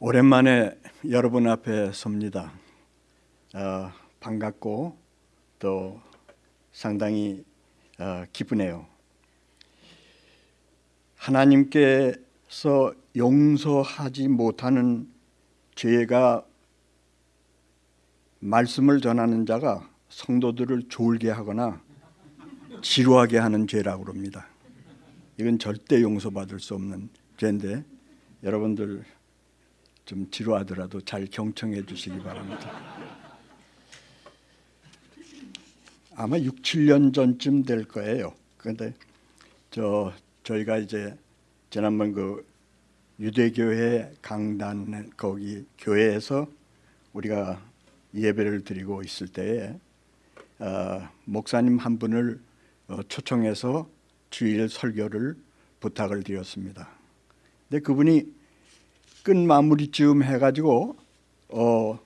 오랜만에 여러분 앞에 섭니다. 어, 반갑고 또 상당히 어, 기쁘네요. 하나님께서 용서하지 못하는 죄가 말씀을 전하는 자가 성도들을 졸게 하거나 지루하게 하는 죄라고 그럽니다. 이건 절대 용서받을 수 없는 죄인데 여러분들 좀 지루하더라도 잘 경청해 주시기 바랍니다. 아마 6, 7년 전쯤 될 거예요. 그런데 저 저희가 이제 지난번 그 유대교회 강단 거기 교회에서 우리가 예배를 드리고 있을 때에 어, 목사님 한 분을 어, 초청해서 주일 설교를 부탁을 드렸습니다. 근데 그분이 끝 마무리쯤 해가지고 어,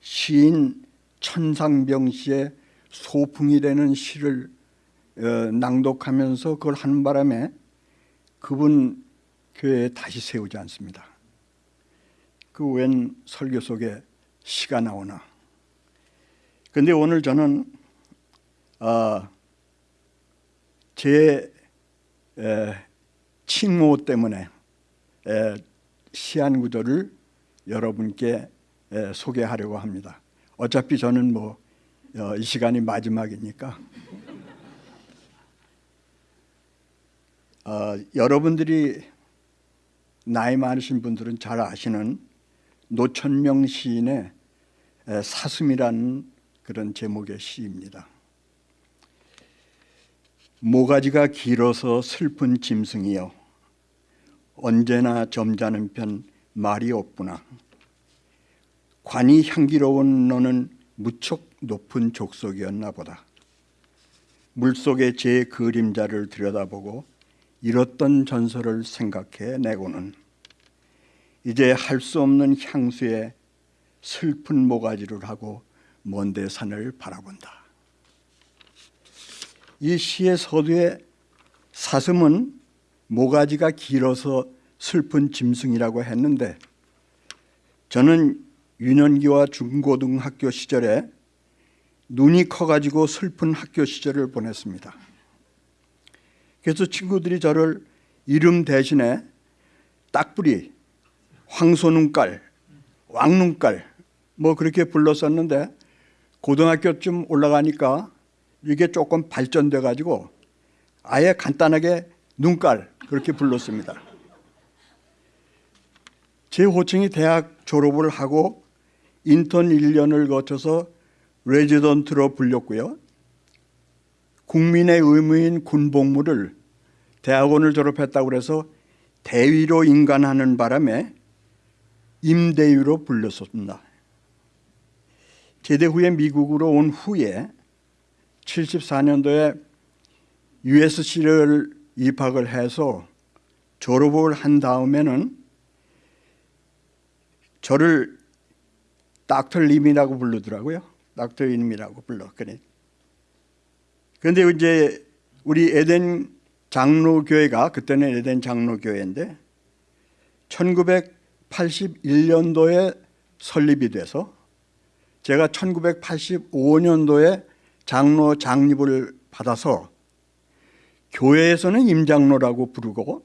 시인 천상병 씨의 소풍이라는 시를 어, 낭독하면서 그걸 하는 바람에 그분 교회에 다시 세우지 않습니다. 그 웬 설교 속에 시가 나오나. 그런데 오늘 저는 어, 제 에, 칭호 때문에 에, 시한 구조를 여러분께 에, 소개하려고 합니다. 어차피 저는 뭐이 어, 시간이 마지막이니까 어, 여러분들이 나이 많으신 분들은 잘 아시는 노천명 시인의 사슴이라는 그런 제목의 시입니다. 모가지가 길어서 슬픈 짐승이여 언제나 점잖은 편 말이 없구나. 관이 향기로운 너는 무척 높은 족속이었나 보다. 물속의 제 그림자를 들여다보고 잃었던 전설을 생각해 내고는 이제 할 수 없는 향수에 슬픈 모가지를 하고 먼데 산을 바라본다. 이 시의 서두에 사슴은 모가지가 길어서 슬픈 짐승이라고 했는데 저는 유년기와 중고등학교 시절에 눈이 커가지고 슬픈 학교 시절을 보냈습니다. 그래서 친구들이 저를 이름 대신에 딱부리, 황소눈깔, 왕눈깔 뭐 그렇게 불렀었는데 고등학교쯤 올라가니까 이게 조금 발전돼 가지고 아예 간단하게 눈깔 그렇게 불렀습니다. 제 호칭이 대학 졸업을 하고 인턴 1년을 거쳐서 레지던트로 불렸고요. 국민의 의무인 군복무를 대학원을 졸업했다고 해서 대위로 인간하는 바람에 임대위로 불렸습니다. 제대 후에 미국으로 온 후에 74년도에 USC를 입학을 해서 졸업을 한 다음에는 저를 닥터림이라고 부르더라고요. 닥터림이라고 불러. 그래. 그런데 이제 우리 에덴 장로교회가 그때는 에덴 장로교회인데 1981년도에 설립이 돼서 제가 1985년도에 장로 장립을 받아서 교회에서는 임장로라고 부르고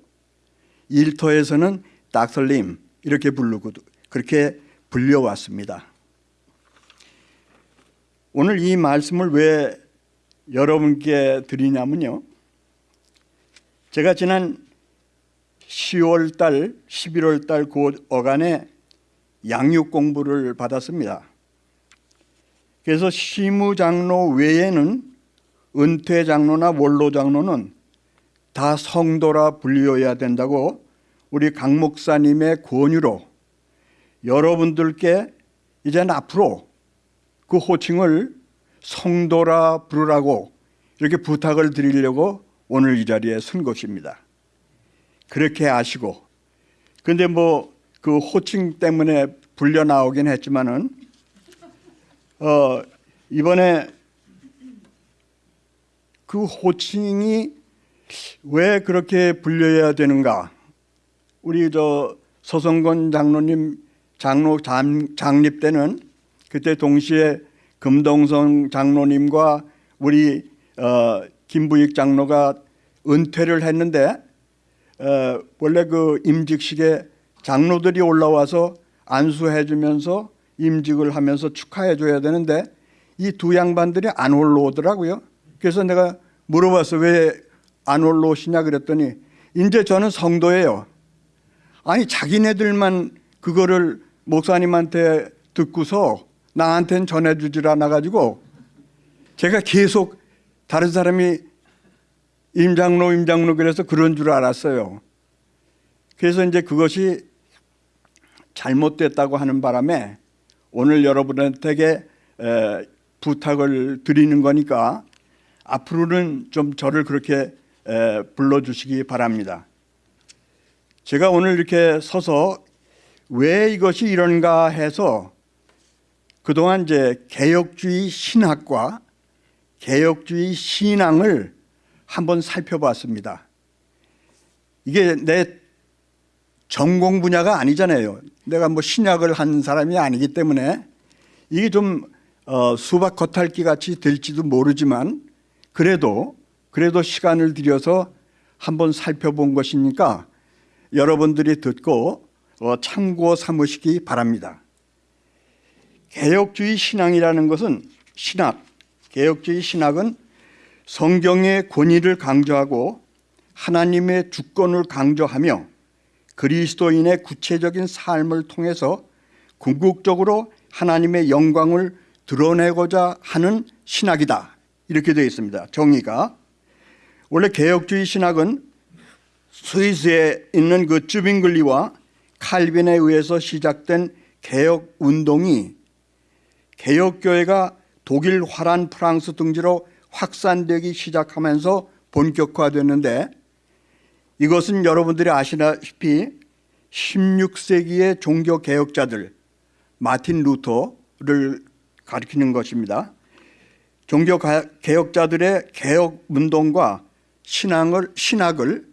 일터에서는 닥설림 이렇게 부르고 그렇게 불려왔습니다. 오늘 이 말씀을 왜 여러분께 드리냐면요. 제가 지난 10월 달, 11월 달그 어간에 양육 공부를 받았습니다. 그래서 시무장로 외에는 은퇴장로나 원로장로는 다 성도라 불려야 된다고 우리 강 목사님의 권유로 여러분들께 이제는 앞으로 그 호칭을 성도라 부르라고 이렇게 부탁을 드리려고 오늘 이 자리에 선 것입니다. 그렇게 아시고 근데 뭐 그 호칭 때문에 불려 나오긴 했지만은 어 이번에 그 호칭이 왜 그렇게 불려야 되는가? 우리 저 서성건 장로님 장로 장, 장립 때는 그때 동시에 금동성 장로님과 우리 어, 김부익 장로가 은퇴를 했는데 어, 원래 그 임직식에 장로들이 올라와서 안수해 주면서 임직을 하면서 축하해 줘야 되는데 이 두 양반들이 안 올라오더라고요. 그래서 내가 물어봤어 왜 안 올라오시냐 그랬더니 이제 저는 성도예요. 아니 자기네들만 그거를 목사님한테 듣고서 나한테는 전해주질 않아가지고 제가 계속 다른 사람이 임장로 임장로 그래서 그런 줄 알았어요. 그래서 이제 그것이 잘못됐다고 하는 바람에 오늘 여러분한테 에, 부탁을 드리는 거니까 앞으로는 좀 저를 그렇게 에, 불러주시기 바랍니다. 제가 오늘 이렇게 서서 왜 이것이 이런가 해서 그동안 이제 개혁주의 신학과 개혁주의 신앙을 한번 살펴봤습니다. 이게 내 전공 분야가 아니잖아요. 내가 뭐 신약을 한 사람이 아니기 때문에 이게 좀 어, 수박 겉핥기 같이 될지도 모르지만 그래도 그래도 시간을 들여서 한번 살펴본 것이니까 여러분들이 듣고 어, 참고 삼으시기 바랍니다. 개혁주의 신앙이라는 것은 신학, 개혁주의 신학은 성경의 권위를 강조하고 하나님의 주권을 강조하며 그리스도인의 구체적인 삶을 통해서 궁극적으로 하나님의 영광을 드러내고자 하는 신학이다. 이렇게 되어 있습니다. 정의가. 원래 개혁주의 신학은 스위스에 있는 그 쭈빙글리와 칼빈에 의해서 시작된 개혁 운동이 개혁교회가 독일, 화란, 프랑스 등지로 확산되기 시작하면서 본격화됐는데 이것은 여러분들이 아시다시피 16세기의 종교 개혁자들 마틴 루터를 가리키는 것입니다. 종교 개혁자들의 개혁 운동과 신앙을 신학을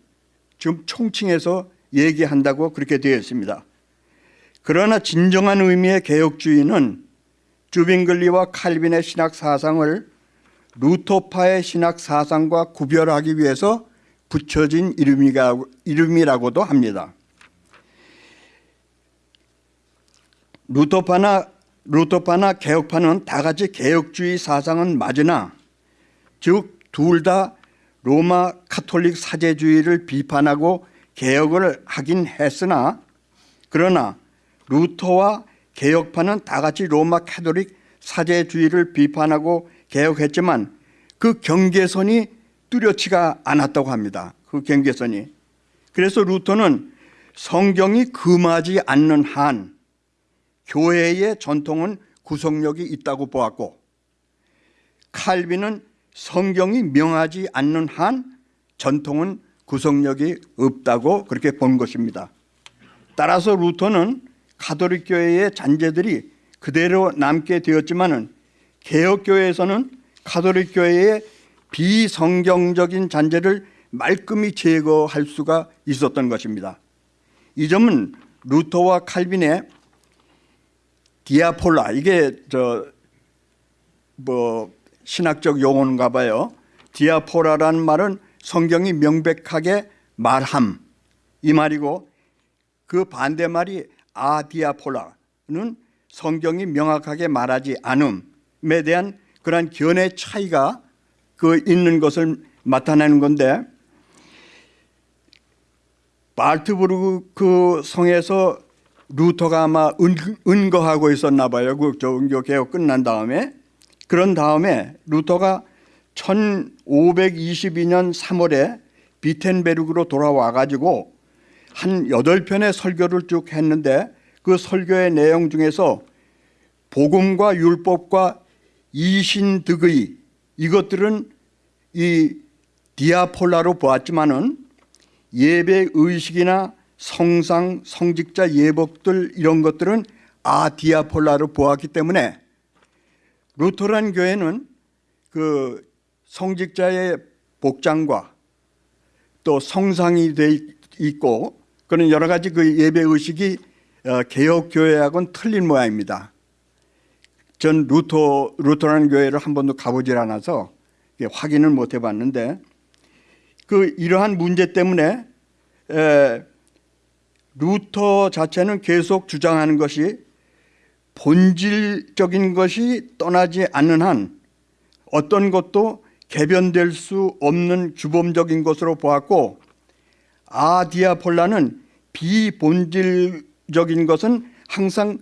지금 총칭해서 얘기한다고 그렇게 되어 있습니다. 그러나 진정한 의미의 개혁주의는 주빙글리와 칼빈의 신학 사상을 루터파의 신학 사상과 구별하기 위해서 붙여진 이름이라고 도 합니다. 루터파나 루터파나 개혁파는 다 같이 개혁주의 사상은 맞으나 즉 둘 다 로마 카톨릭 사제주의를 비판하고 개혁을 하긴 했으나 그러나 루터와 개혁파는 다 같이 로마 카톨릭 사제주의를 비판하고 개혁했지만 그 경계선이 뚜렷지가 않았다고 합니다. 그 경계선이. 그래서 루터는 성경이 금하지 않는 한 교회의 전통은 구속력이 있다고 보았고 칼빈은 성경이 명하지 않는 한 전통은 구속력이 없다고 그렇게 본 것입니다. 따라서 루터는 가톨릭 교회의 잔재들이 그대로 남게 되었지만은 개혁 교회에서는 가톨릭 교회의 비성경적인 잔재를 말끔히 제거할 수가 있었던 것입니다. 이 점은 루터와 칼빈의 디아폴라 이게 저 뭐 신학적 용어인가 봐요. 디아폴라라는 말은 성경이 명백하게 말함 이 말이고 그 반대말이 아디아폴라는 성경이 명확하게 말하지 않음에 대한 그러한 견해 차이가 그 있는 것을 나타내는 건데 발트부르크 그 성에서 루터가 아마 은, 거하고 있었나 봐요. 그 종교 개혁 끝난 다음에 그런 다음에 루터가 1522년 3월에 비텐베르그로 돌아와 가지고 한 8편의 설교를 쭉 했는데 그 설교의 내용 중에서 복음과 율법과 이신득의 이것들은 이 디아폴라로 보았지만은 예배 의식이나 성상, 성직자 예복들 이런 것들은 아디아폴라로 보았기 때문에 루터란 교회는 그 성직자의 복장과 또 성상이 돼 있고 그런 여러 가지 그 예배 의식이 어, 개혁 교회하고는 틀린 모양입니다. 전 루터 루터라는 교회를 한 번도 가보질 않아서 확인을 못 해봤는데 그 이러한 문제 때문에 에, 루터 자체는 계속 주장하는 것이 본질적인 것이 떠나지 않는 한 어떤 것도 개변될 수 없는 규범적인 것으로 보았고 아디아폴라는 비본질적인 것은 항상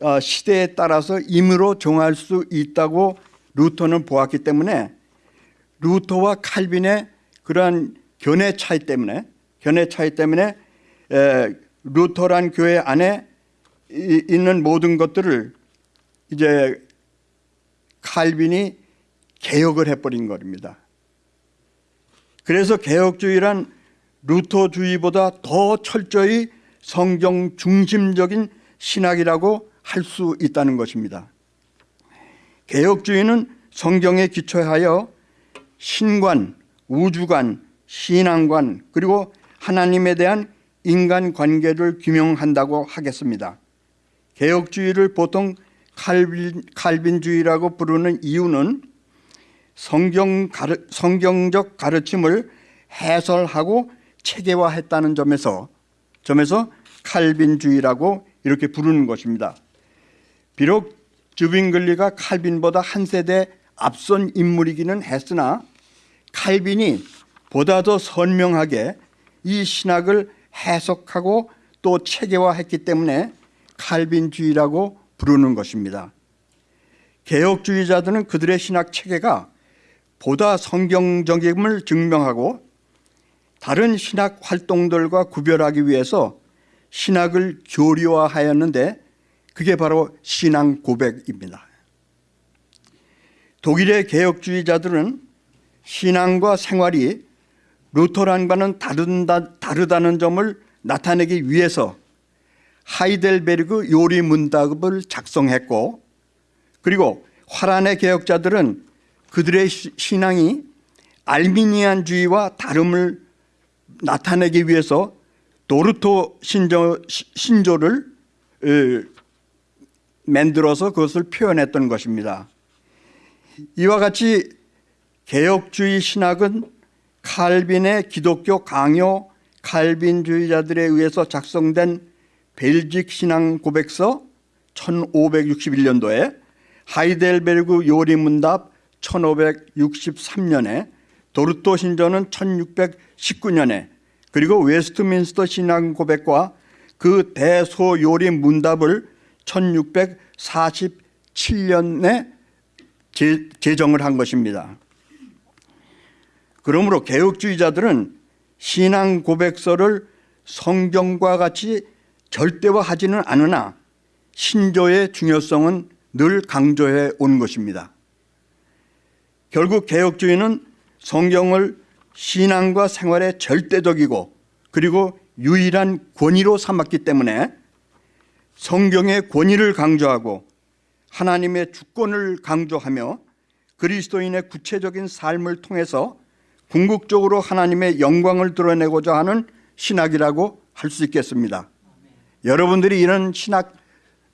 어, 시대에 따라서 임으로 정할 수 있다고 루터는 보았기 때문에 루터와 칼빈의 그러한 견해 차이 때문에 견해 차이 때문에 에, 루터란 교회 안에 이- 있는 모든 것들을 이제 칼빈이 개혁을 해버린 겁니다. 그래서 개혁주의란 루터주의보다 더 철저히 성경 중심적인 신학이라고 할 수 있다는 것입니다. 개혁주의는 성경에 기초하여 신관, 우주관, 신앙관 그리고 하나님에 대한 인간 관계를 규명한다고 하겠습니다. 개혁주의를 보통 칼빈, 칼빈주의라고 부르는 이유는 성경 가르, 성경적 가르침을 해설하고 체계화했다는 점에서 점에서 칼빈주의라고 이렇게 부르는 것입니다. 비록 주빙글리가 칼빈보다 한 세대 앞선 인물이기는 했으나 칼빈이 보다 더 선명하게 이 신학을 해석하고 또 체계화했기 때문에 칼빈주의라고 부르는 것입니다. 개혁주의자들은 그들의 신학 체계가 보다 성경적임을 증명하고 다른 신학 활동들과 구별하기 위해서 신학을 교리화하였는데 그게 바로 신앙 고백입니다. 독일의 개혁주의자들은 신앙과 생활이 루터란과는 다른다, 다르다는 점을 나타내기 위해서 하이델베르그 요리 문답을 작성했고 그리고 화란의 개혁자들은 그들의 시- 신앙이 알미니안주의와 다름을 나타내기 위해서 도르토 신조, 시- 신조를 에, 만들어서 그것을 표현했던 것입니다. 이와 같이 개혁주의 신학은 칼빈의 기독교 강요 칼빈주의자들에 의해서 작성된 벨직 신앙 고백서 1561년도에 하이델베르그 요리문답 1563년에 도르트 신조는 1619년에 그리고 웨스트민스터 신앙 고백과 그 대소 요리 문답을 1647년에 제, 제정을 한 것입니다. 그러므로 개혁주의자들은 신앙 고백서를 성경과 같이 절대화하지는 않으나 신조의 중요성은 늘 강조해 온 것입니다. 결국 개혁주의는 성경을 신앙과 생활의 절대적이고 그리고 유일한 권위로 삼았기 때문에 성경의 권위를 강조하고 하나님의 주권을 강조하며 그리스도인의 구체적인 삶을 통해서 궁극적으로 하나님의 영광을 드러내고자 하는 신학이라고 할 수 있겠습니다. 여러분들이 이런 신학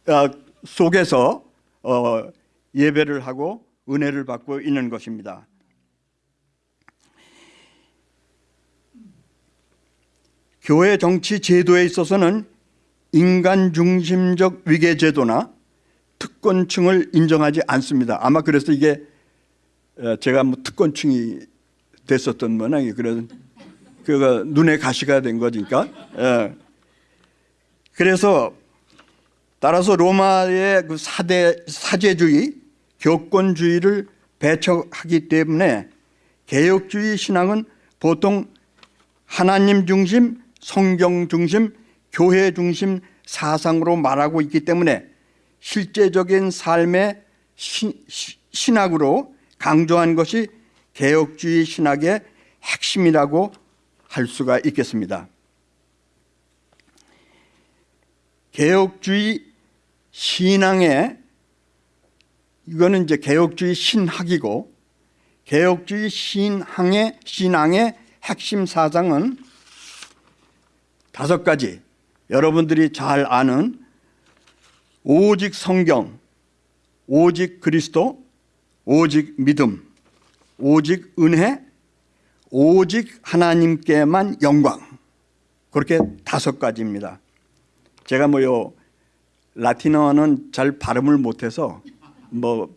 어, 속에서 어, 예배를 하고 은혜를 받고 있는 것입니다. 교회 정치 제도에 있어서는 인간 중심적 위계 제도나 특권층을 인정하지 않습니다. 아마 그래서 이게 어, 제가 뭐 특권층이 됐었던 모양이 그래서 그가 눈에 가시가 된 거니까. 예. 그래서 따라서 로마의 그 사대 사제주의, 교권주의를 배척하기 때문에 개혁주의 신앙은 보통 하나님 중심, 성경 중심, 교회 중심 사상으로 말하고 있기 때문에 실제적인 삶의 신, 시- 신학으로 강조한 것이 개혁주의 신학의 핵심이라고 할 수가 있겠습니다. 개혁주의 신앙의 이거는 이제 개혁주의 신학이고 개혁주의 신앙의 신앙의 핵심 사상은 다섯 가지 여러분들이 잘 아는 오직 성경, 오직 그리스도, 오직 믿음, 오직 은혜, 오직 하나님께만 영광. 그렇게 다섯 가지입니다. 제가 뭐 요 라틴어는 잘 발음을 못해서 뭐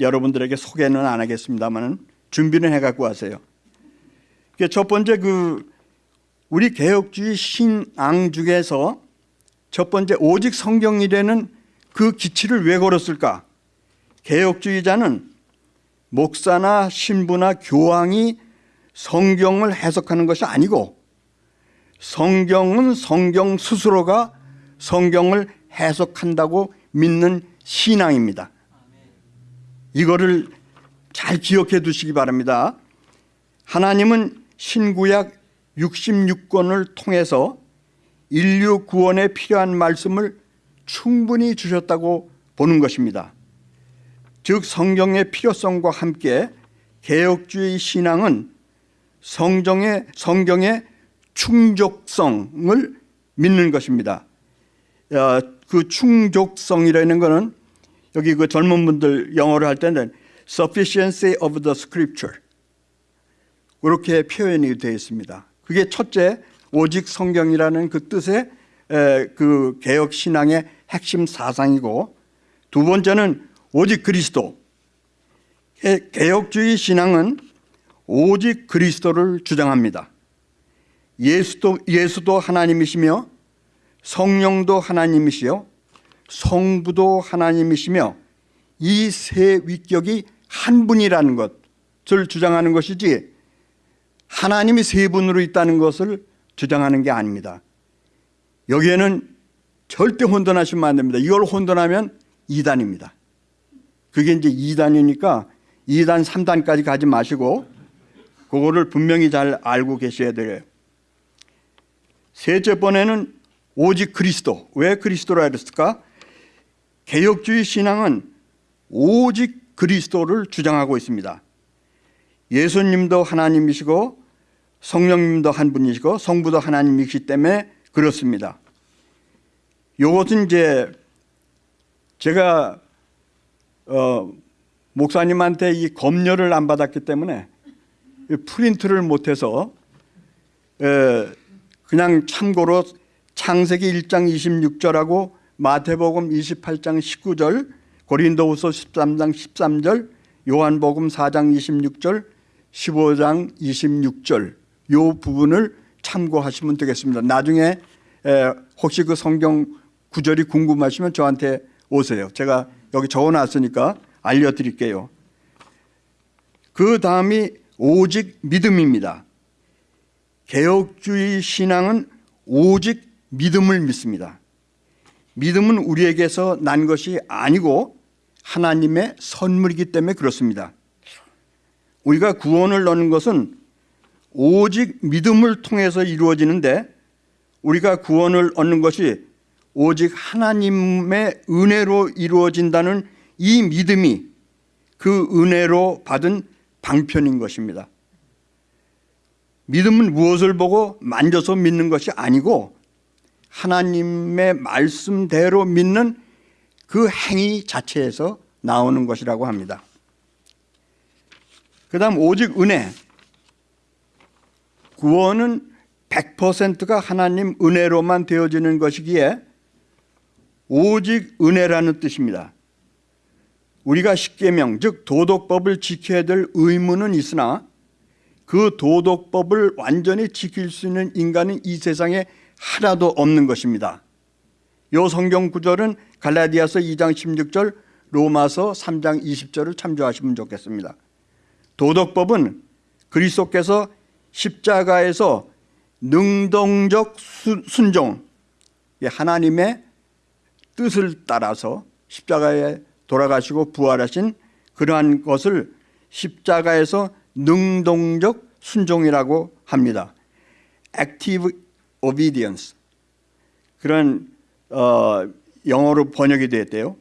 여러분들에게 소개는 안 하겠습니다만은 준비는 해갖고 하세요. 첫 번째 그 우리 개혁주의 신앙 중에서 첫 번째 오직 성경이라는 그 기치를 왜 걸었을까? 개혁주의자는 목사나 신부나 교황이 성경을 해석하는 것이 아니고 성경은 성경 스스로가 성경을 해석한다고 믿는 신앙입니다. 이거를 잘 기억해 두시기 바랍니다. 하나님은 신구약 66권을 통해서 인류 구원에 필요한 말씀을 충분히 주셨다고 보는 것입니다. 즉 성경의 필요성과 함께 개혁주의 신앙은 성경의 성경의 충족성을 믿는 것입니다. 어, 그 충족성이라는 것은 여기 그 젊은 분들 영어를 할 때는 sufficiency of the scripture 그렇게 표현이 되어 있습니다. 그게 첫째 오직 성경이라는 그 뜻의 그 개혁 신앙의 핵심 사상이고 두 번째는 오직 그리스도 개혁주의 신앙은 오직 그리스도를 주장합니다. 예수도 예수도 하나님이시며 성령도 하나님이시요 성부도 하나님이시며 이 세 위격이 한 분이라는 것을 주장하는 것이지 하나님이 세 분으로 있다는 것을 주장하는 게 아닙니다. 여기에는 절대 혼돈하시면 안 됩니다. 이걸 혼돈하면 2단입니다. 그게 이제 2단이니까 2단, 3단까지 가지 마시고 그거를 분명히 잘 알고 계셔야 돼요. 셋째 번에는 오직 그리스도. 왜 그리스도라 그랬을까? 개혁주의 신앙은 오직 그리스도를 주장하고 있습니다. 예수님도 하나님이시고 성령님도 한 분이시고 성부도 하나님이시기 때문에 그렇습니다. 이것은 이제 제가 어, 목사님한테 이 검열을 안 받았기 때문에 프린트를 못해서 에, 그냥 참고로 창세기 1장 26절하고 마태복음 28장 19절 고린도후서 13장 13절 요한복음 4장 26절 15장 26절 요 부분을 참고하시면 되겠습니다. 나중에 혹시 그 성경 구절이 궁금하시면 저한테 오세요. 제가 여기 적어놨으니까 알려드릴게요. 그 다음이 오직 믿음입니다. 개혁주의 신앙은 오직 믿음을 믿습니다. 믿음은 우리에게서 난 것이 아니고 하나님의 선물이기 때문에 그렇습니다. 우리가 구원을 얻는 것은 오직 믿음을 통해서 이루어지는데 우리가 구원을 얻는 것이 오직 하나님의 은혜로 이루어진다는 이 믿음이 그 은혜로 받은 방편인 것입니다. 믿음은 무엇을 보고 만져서 믿는 것이 아니고 하나님의 말씀대로 믿는 그 행위 자체에서 나오는 것이라고 합니다. 그 다음 오직 은혜 구원은 100%가 하나님 은혜로만 되어지는 것이기에 오직 은혜라는 뜻입니다. 우리가 십계명 즉 도덕법을 지켜야 될 의무는 있으나 그 도덕법을 완전히 지킬 수 있는 인간은 이 세상에 하나도 없는 것입니다. 이 성경 구절은 갈라디아서 2장 16절 로마서 3장 20절을 참조하시면 좋겠습니다. 도덕법은 그리스도께서 십자가에서 능동적 순종 하나님의 뜻을 따라서 십자가에 돌아가시고 부활하신 그러한 것을 십자가에서 능동적 순종이라고 합니다. active obedience 그런 어, 영어로 번역이 되었대요.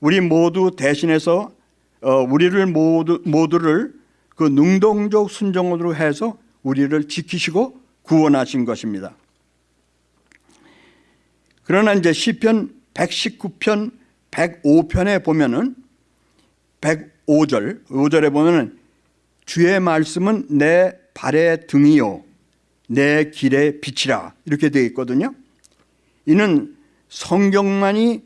우리 모두 대신해서 어, 우리를 모두 모두를 그 능동적 순종으로 해서 우리를 지키시고 구원하신 것입니다. 그러나 이제 시편 119편 105편에 보면은 105절 5절에 보면은 주의 말씀은 내 발의 등이요 내 길의 빛이라 이렇게 되어 있거든요. 이는 성경만이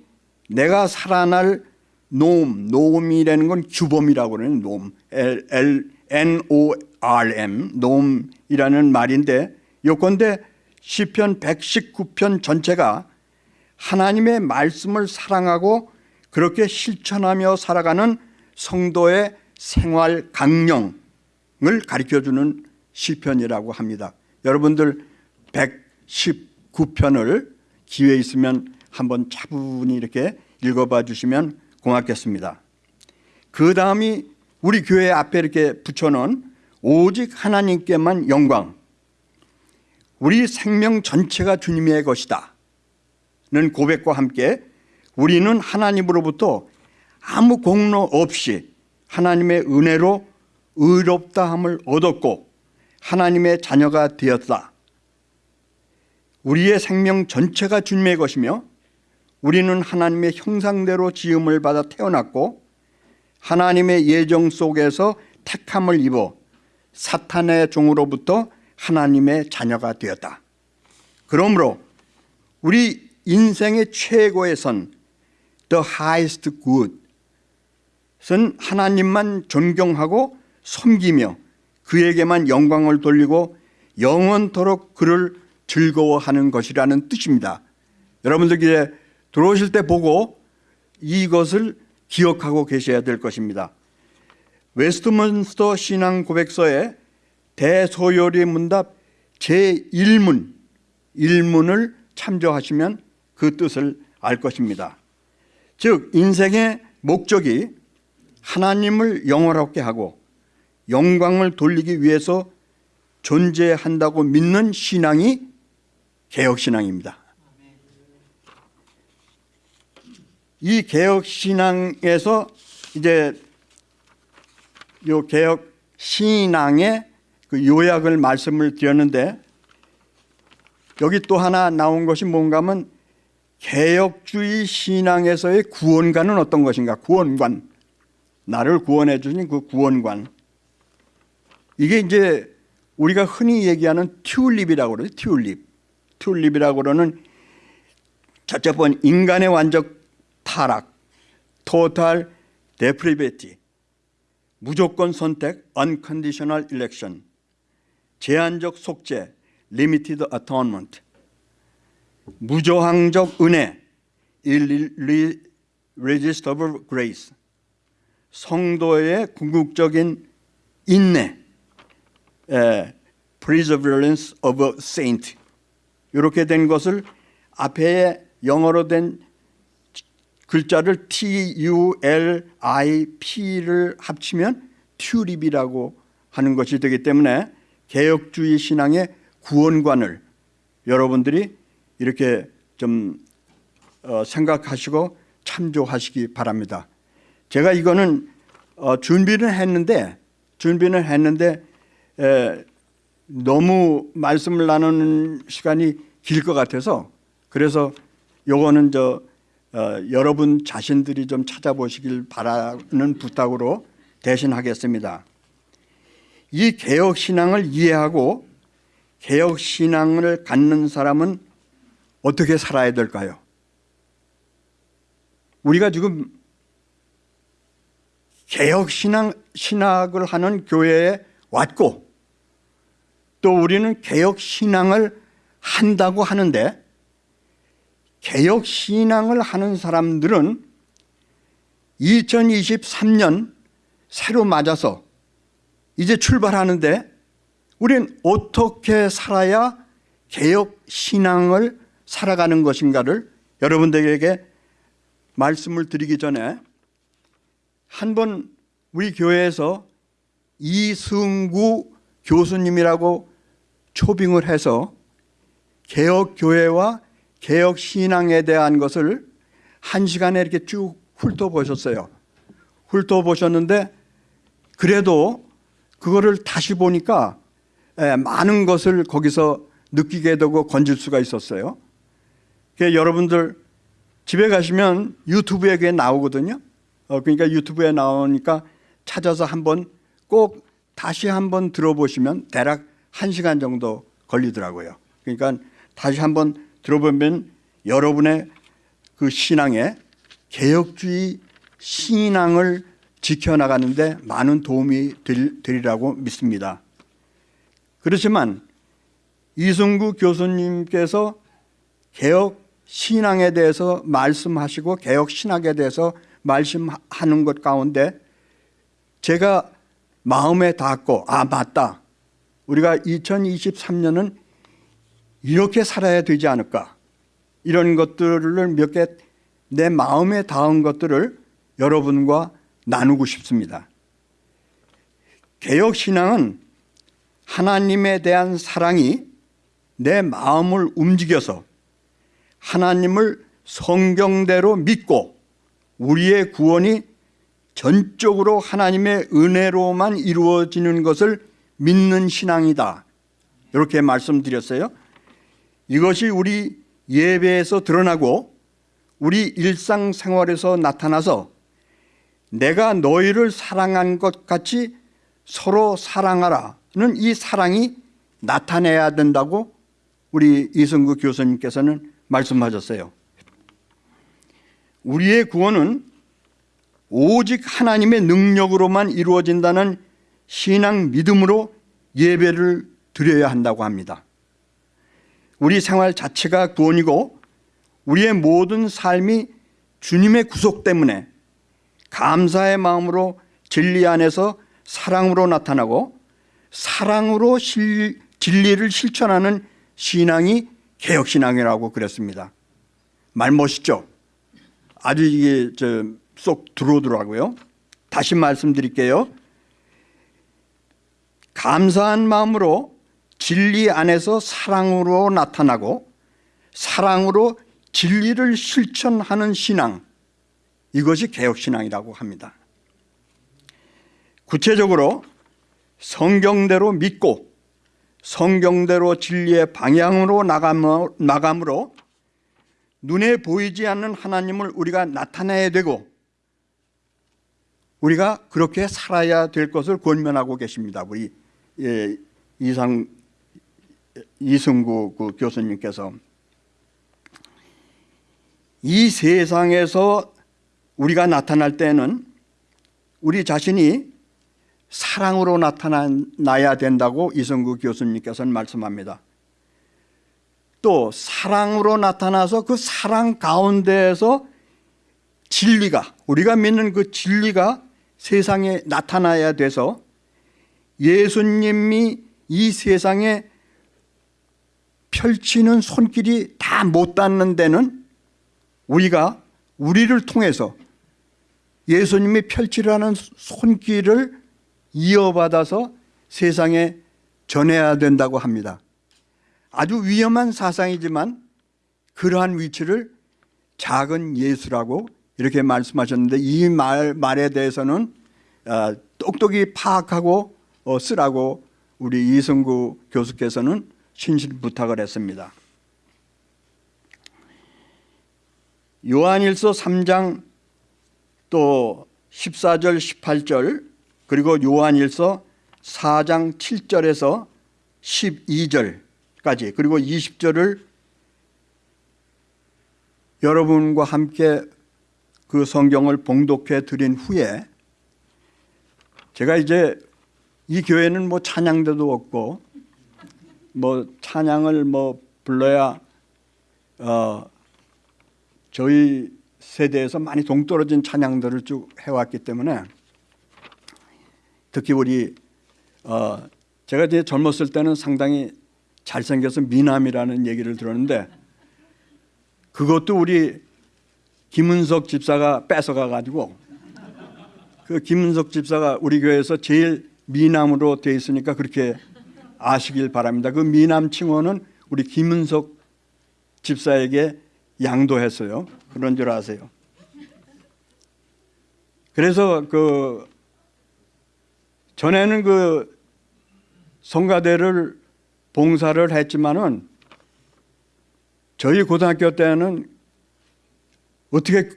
내가 살아날 노음, 노음이라는 건 규범이라고 그러는 노음, L, L, N, O, R, M, 노음이라는 말인데 요건데 시편 119편 전체가 하나님의 말씀을 사랑하고 그렇게 실천하며 살아가는 성도의 생활 강령을 가르쳐주는 시편이라고 합니다. 여러분들 119편을 기회 있으면 한번 차분히 이렇게 읽어봐 주시면 고맙겠습니다. 그 다음이 우리 교회 앞에 이렇게 붙여놓은 오직 하나님께만 영광 우리 생명 전체가 주님의 것이다 는 고백과 함께 우리는 하나님으로부터 아무 공로 없이 하나님의 은혜로 의롭다함을 얻었고 하나님의 자녀가 되었다. 우리의 생명 전체가 주님의 것이며 우리는 하나님의 형상대로 지음을 받아 태어났고 하나님의 예정 속에서 택함을 입어 사탄의 종으로부터 하나님의 자녀가 되었다. 그러므로 우리 인생의 최고의 선 The highest good은 하나님만 존경하고 섬기며 그에게만 영광을 돌리고 영원토록 그를 즐거워하는 것이라는 뜻입니다. 여러분들 들어오실 때 보고 이것을 기억하고 계셔야 될 것입니다. 웨스트민스터 신앙 고백서에 대소요리 문답 제1문 1문을 참조하시면 그 뜻을 알 것입니다. 즉 인생의 목적이 하나님을 영화롭게 하고 영광을 돌리기 위해서 존재한다고 믿는 신앙이 개혁신앙입니다. 이 개혁신앙에서 이제 요 개혁신앙의 그 요약을 말씀을 드렸는데 여기 또 하나 나온 것이 뭔가 하면 개혁주의 신앙에서의 구원관은 어떤 것인가? 구원관. 나를 구원해 주신 그 구원관 이게 이제 우리가 흔히 얘기하는 튤립이라고 그러죠 튤립. 튤립이라고 그러는 첫째 번 인간의 완적 타락 토탈 데프리베티 무조건 선택 unconditional election 제한적 속죄 limited atonement 무조항적 은혜 irresistible grace 성도의 궁극적인 인내 에, perseverance of a saint 이렇게 된 것을 앞에 영어로 된 글자를 T-U-L-I-P를 합치면 튜립이라고 하는 것이 되기 때문에 개혁주의 신앙의 구원관을 여러분들이 이렇게 좀 어, 생각하시고 참조하시기 바랍니다. 제가 이거는 어, 준비를 했는데 준비는 했는데 에, 너무 말씀을 나누는 시간이 길 것 같아서 그래서 요거는 저 어, 여러분 자신들이 좀 찾아보시길 바라는 부탁으로 대신하겠습니다. 이 개혁 신앙을 이해하고 개혁 신앙을 갖는 사람은 어떻게 살아야 될까요? 우리가 지금 개혁 신앙 신학을 하는 교회에 왔고 또 우리는 개혁 신앙을 한다고 하는데 개혁 신앙을 하는 사람들은 2023년 새로 맞아서 이제 출발하는데 우리는 어떻게 살아야 개혁 신앙을 살아가는 것인가를 여러분들에게 말씀을 드리기 전에 한 번 우리 교회에서 이승구 교수님이라고 초빙을 해서 개혁교회와 개혁신앙에 대한 것을 한 시간에 이렇게 쭉 훑어보셨어요. 훑어보셨는데 그래도 그거를 다시 보니까 많은 것을 거기서 느끼게 되고 건질 수가 있었어요. 그 여러분들 집에 가시면 유튜브에 그게 나오거든요. 어, 그러니까 유튜브에 나오니까 찾아서 한번 꼭 다시 한번 들어보시면 대략 한 시간 정도 걸리더라고요. 그러니까 다시 한번 들어보면 여러분의 그 신앙에 개혁주의 신앙을 지켜나가는데 많은 도움이 될- 되리라고 믿습니다. 그렇지만 이승구 교수님께서 개혁 신앙에 대해서 말씀하시고 개혁 신학에 대해서 말씀하는 것 가운데 제가 마음에 닿고 아 맞다 우리가 2023년은 이렇게 살아야 되지 않을까 이런 것들을 몇 개 내 마음에 닿은 것들을 여러분과 나누고 싶습니다. 개혁 신앙은 하나님에 대한 사랑이 내 마음을 움직여서 하나님을 성경대로 믿고 우리의 구원이 전적으로 하나님의 은혜로만 이루어지는 것을 믿는 신앙이다. 이렇게 말씀드렸어요. 이것이 우리 예배에서 드러나고 우리 일상생활에서 나타나서 내가 너희를 사랑한 것 같이 서로 사랑하라는 이 사랑이 나타내야 된다고 우리 이승구 교수님께서는 말씀하셨어요. 우리의 구원은 오직 하나님의 능력으로만 이루어진다는 신앙 믿음으로 예배를 드려야 한다고 합니다. 우리 생활 자체가 구원이고 우리의 모든 삶이 주님의 구속 때문에 감사의 마음으로 진리 안에서 사랑으로 나타나고 사랑으로 실- 진리를 실천하는 신앙이 개혁신앙이라고 그랬습니다. 말 멋있죠? 아주 이게 저쏙 들어오더라고요. 다시 말씀드릴게요. 감사한 마음으로 진리 안에서 사랑으로 나타나고 사랑으로 진리를 실천하는 신앙 이것이 개혁신앙이라고 합니다. 구체적으로 성경대로 믿고 성경대로 진리의 방향으로 나감으로, 눈에 보이지 않는 하나님을 우리가 나타내야 되고 우리가 그렇게 살아야 될 것을 권면하고 계십니다. 우리 예, 이상 이승구 그 교수님께서 이 세상에서 우리가 나타날 때는 우리 자신이 사랑으로 나타나야 된다고 이성구 교수님께서는 말씀합니다. 또 사랑으로 나타나서 그 사랑 가운데에서 진리가 우리가 믿는 그 진리가 세상에 나타나야 돼서 예수님이 이 세상에 펼치는 손길이 다 못 닿는 데는 우리가 우리를 통해서 예수님이 펼치라는 손길을 이어받아서 세상에 전해야 된다고 합니다. 아주 위험한 사상이지만 그러한 위치를 작은 예수라고 이렇게 말씀하셨는데 이 말, 말에 대해서는 어, 똑똑히 파악하고 어, 쓰라고 우리 이승구 교수께서는 신신 부탁을 했습니다. 요한일서 3장 또 14절 18절 그리고 요한일서 4장 7절에서 12절까지 그리고 20절을 여러분과 함께 그 성경을 봉독해 드린 후에 제가 이제 이 교회는 뭐 찬양대도 없고 뭐 찬양을 뭐 불러야 어 저희 세대에서 많이 동떨어진 찬양들을 쭉 해왔기 때문에 특히 우리 어 제가 이제 젊었을 때는 상당히 잘생겨서 미남이라는 얘기를 들었는데 그것도 우리 김은석 집사가 뺏어가 가지고 그 김은석 집사가 우리 교회에서 제일 미남으로 돼 있으니까 그렇게 아시길 바랍니다. 그 미남 칭호는 우리 김은석 집사에게 양도했어요. 그런 줄 아세요. 그래서 그 전에는 그 성가대를 봉사를 했지만은 저희 고등학교 때는 어떻게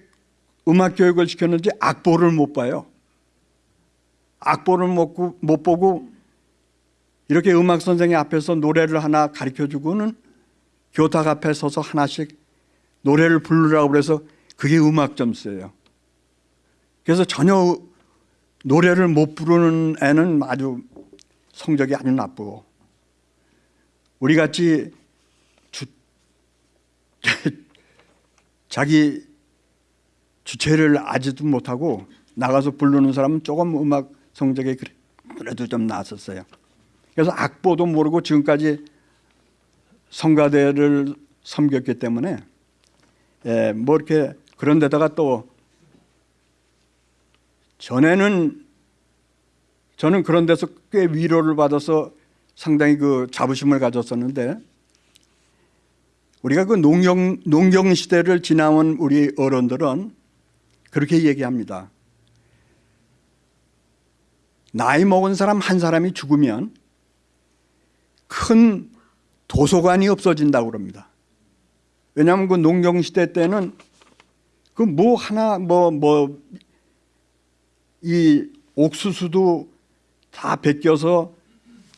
음악 교육을 시켰는지 악보를 못 봐요. 악보를 못, 보고 이렇게 음악 선생님 앞에서 노래를 하나 가르쳐 주고는 교탁 앞에 서서 하나씩 노래를 부르라고 그래서 그게 음악 점수예요. 그래서 전혀 노래를 못 부르는 애는 아주 성적이 아주 나쁘고 우리 같이 주, 자기 주체를 아지도 못하고 나가서 부르는 사람은 조금 음악 성적이 그래- 그래도 좀 나았었어요. 그래서 악보도 모르고 지금까지 성가대를 섬겼기 때문에 예, 뭐 이렇게 그런 데다가 또 전에는 저는 그런 데서 꽤 위로를 받아서 상당히 그 자부심을 가졌었는데 우리가 그 농경 농경 시대를 지나온 우리 어른들은 그렇게 얘기합니다. 나이 먹은 사람 한 사람이 죽으면 큰 도서관이 없어진다고 그럽니다. 왜냐하면 그 농경 시대 때는 그 뭐 하나 뭐 뭐 이 옥수수도 다 벗겨서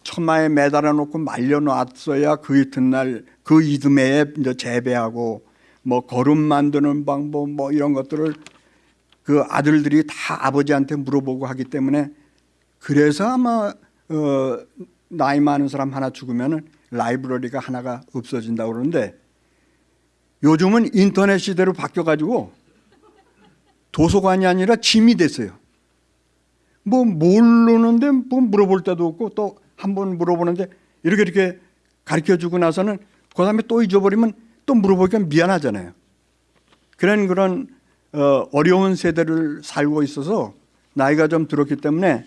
천마에 매달아 놓고 말려 놨어야 그 이튿날 그 이듬해에 이제 재배하고 뭐 거름 만드는 방법 뭐 이런 것들을 그 아들들이 다 아버지한테 물어보고 하기 때문에 그래서 아마 어 나이 많은 사람 하나 죽으면은 라이브러리가 하나가 없어진다고 그러는데 요즘은 인터넷 시대로 바뀌어 가지고 도서관이 아니라 짐이 됐어요. 뭐 모르는데 뭐 물어볼 때도 없고 또 한 번 물어보는데 이렇게 이렇게 가르쳐 주고 나서는 그 다음에 또 잊어버리면 또 물어보기가 미안하잖아요. 그런 그런 어, 어려운 세대를 살고 있어서 나이가 좀 들었기 때문에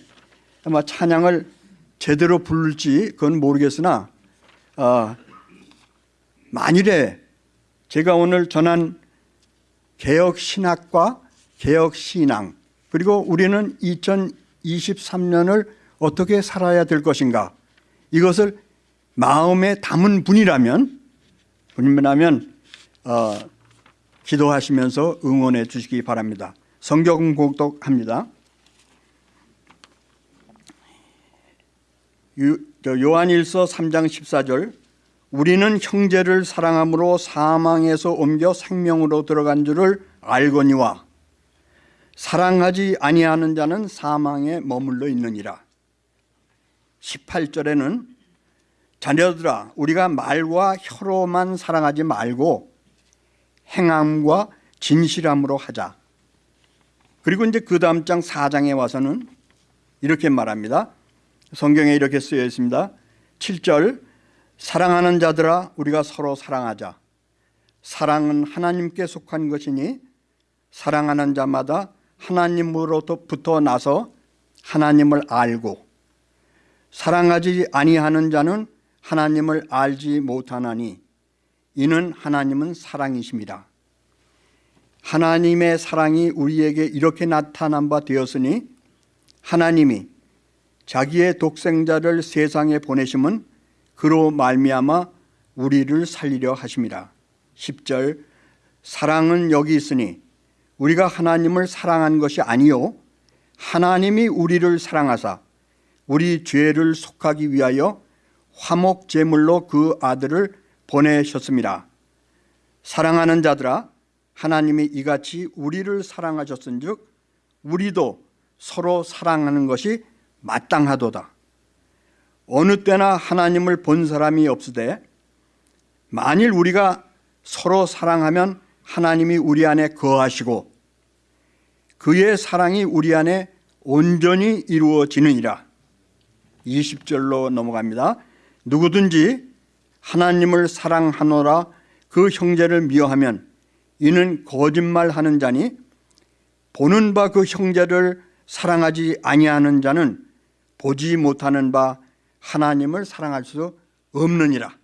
아마 찬양을 제대로 부를지 그건 모르겠으나 어, 만일에 제가 오늘 전한 개혁 신학과 개혁 신앙 그리고 우리는 2023년을 어떻게 살아야 될 것인가 이것을 마음에 담은 분이라면 분이라면 어, 기도하시면서 응원해 주시기 바랍니다. 성경 공독합니다. 요한일서 3장 14절 우리는 형제를 사랑함으로 사망에서 옮겨 생명으로 들어간 줄을 알거니와 사랑하지 아니하는 자는 사망에 머물러 있느니라. 18절에는 자녀들아 우리가 말과 혀로만 사랑하지 말고 행함과 진실함으로 하자. 그리고 이제 그 다음 장 4장에 와서는 이렇게 말합니다. 성경에 이렇게 쓰여 있습니다. 7절 사랑하는 자들아 우리가 서로 사랑하자. 사랑은 하나님께 속한 것이니 사랑하는 자마다 하나님으로부터 나서 하나님을 알고 사랑하지 아니하는 자는 하나님을 알지 못하나니 이는 하나님은 사랑이심이라. 하나님의 사랑이 우리에게 이렇게 나타난 바 되었으니 하나님이 자기의 독생자를 세상에 보내심은 그로 말미암아 우리를 살리려 하심이라. 10절 사랑은 여기 있으니 우리가 하나님을 사랑한 것이 아니요 하나님이 우리를 사랑하사 우리 죄를 속하기 위하여 화목 제물로 그 아들을 보내셨습니다. 사랑하는 자들아 하나님이 이같이 우리를 사랑하셨은 즉 우리도 서로 사랑하는 것이 마땅하도다. 어느 때나 하나님을 본 사람이 없으되 만일 우리가 서로 사랑하면 하나님이 우리 안에 거하시고 그의 사랑이 우리 안에 온전히 이루어지느니라. 20절로 넘어갑니다. 누구든지 하나님을 사랑하노라 그 형제를 미워하면 이는 거짓말하는 자니 보는 바 그 형제를 사랑하지 아니하는 자는 보지 못하는 바 하나님을 사랑할 수 없느니라.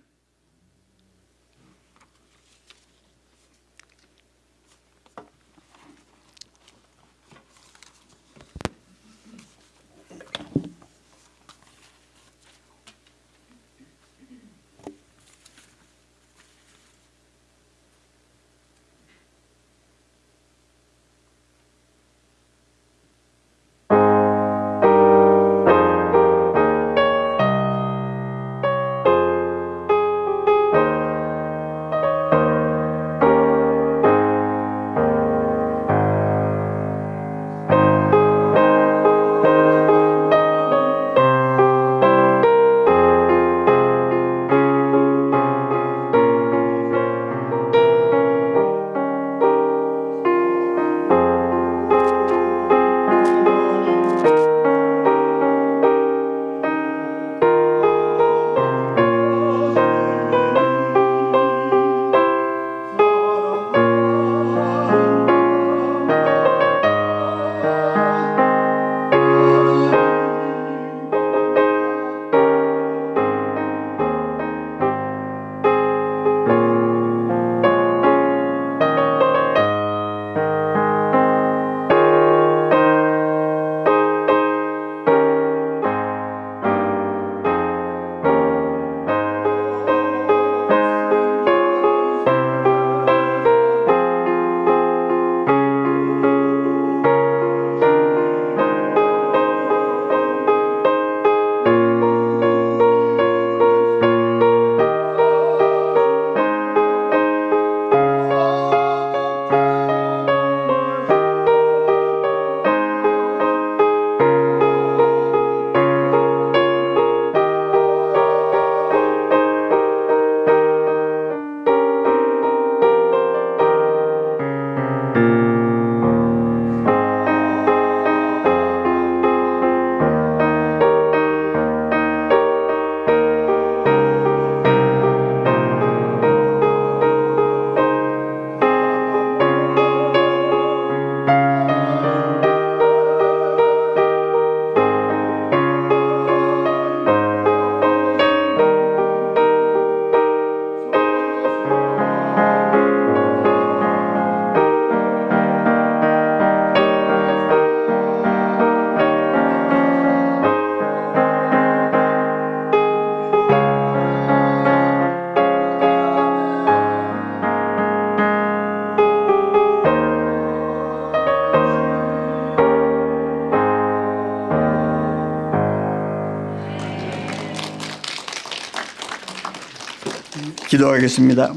기도하겠습니다.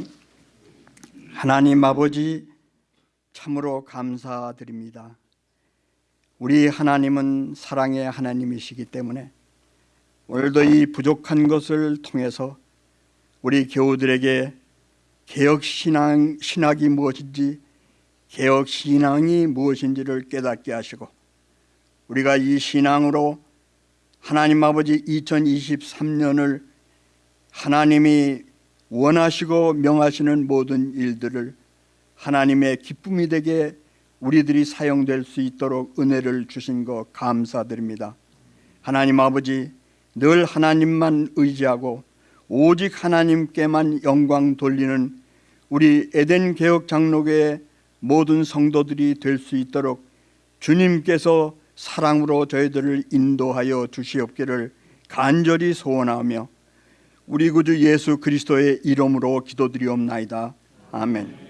하나님 아버지 참으로 감사드립니다. 우리 하나님은 사랑의 하나님이시기 때문에 오늘도 이 부족한 것을 통해서 우리 교우들에게 개혁 신앙 신학이 무엇인지 개혁 신앙이 무엇인지를 깨닫게 하시고 우리가 이 신앙으로 하나님 아버지 2023년을 하나님이 원하시고 명하시는 모든 일들을 하나님의 기쁨이 되게 우리들이 사용될 수 있도록 은혜를 주신 것 감사드립니다. 하나님 아버지 늘 하나님만 의지하고 오직 하나님께만 영광 돌리는 우리 에덴 개혁 장로교의 모든 성도들이 될 수 있도록 주님께서 사랑으로 저희들을 인도하여 주시옵기를 간절히 소원하며 우리 구주 예수 그리스도의 이름으로 기도드리옵나이다. 아멘.